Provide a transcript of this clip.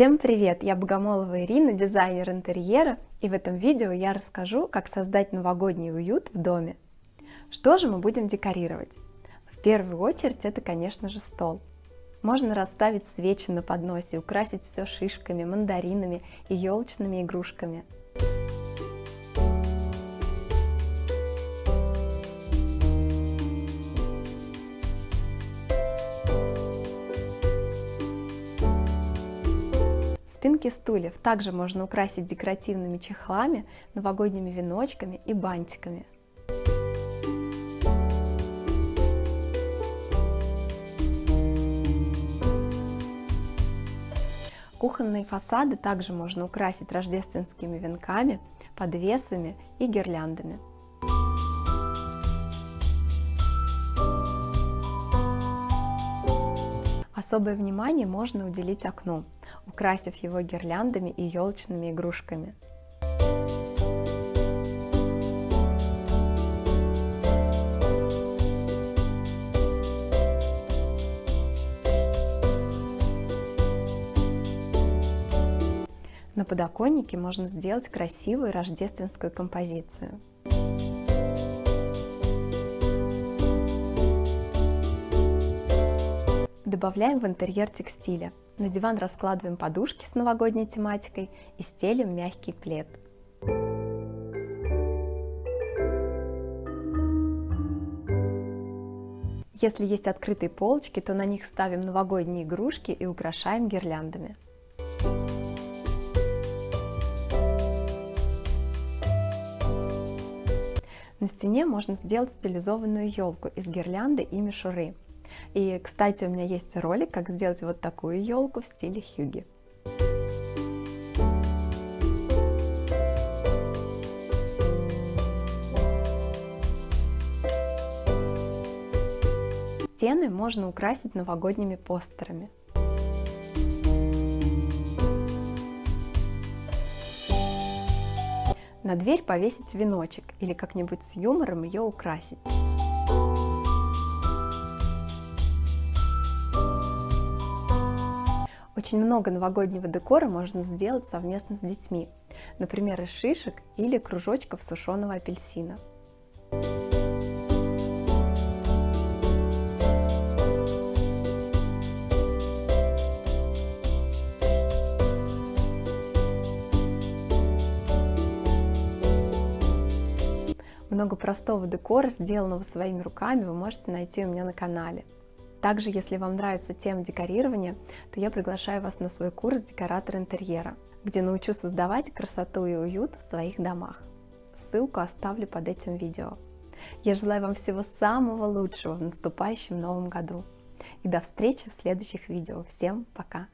Всем привет! Я Богомолова Ирина, дизайнер интерьера, и в этом видео я расскажу, как создать новогодний уют в доме. Что же мы будем декорировать? В первую очередь это, конечно же, стол. Можно расставить свечи на подносе, украсить все шишками, мандаринами и елочными игрушками – Спинки стульев также можно украсить декоративными чехлами, новогодними веночками и бантиками. Кухонные фасады также можно украсить рождественскими венками, подвесами и гирляндами. Особое внимание можно уделить окну, украсив его гирляндами и елочными игрушками. На подоконнике можно сделать красивую рождественскую композицию. Добавляем в интерьер текстиля. На диван раскладываем подушки с новогодней тематикой и стелим мягкий плед. Если есть открытые полочки, то на них ставим новогодние игрушки и украшаем гирляндами. На стене можно сделать стилизованную елку из гирлянды и мишуры. И, кстати, у меня есть ролик, как сделать вот такую елку в стиле хюги. Стены можно украсить новогодними постерами. На дверь повесить веночек или как-нибудь с юмором ее украсить. Очень много новогоднего декора можно сделать совместно с детьми, например, из шишек или кружочков сушеного апельсина. Много простого декора, сделанного своими руками, вы можете найти у меня на канале. Также, если вам нравится тема декорирования, то я приглашаю вас на свой курс «Декоратор интерьера», где научу создавать красоту и уют в своих домах. Ссылку оставлю под этим видео. Я желаю вам всего самого лучшего в наступающем новом году. И до встречи в следующих видео. Всем пока!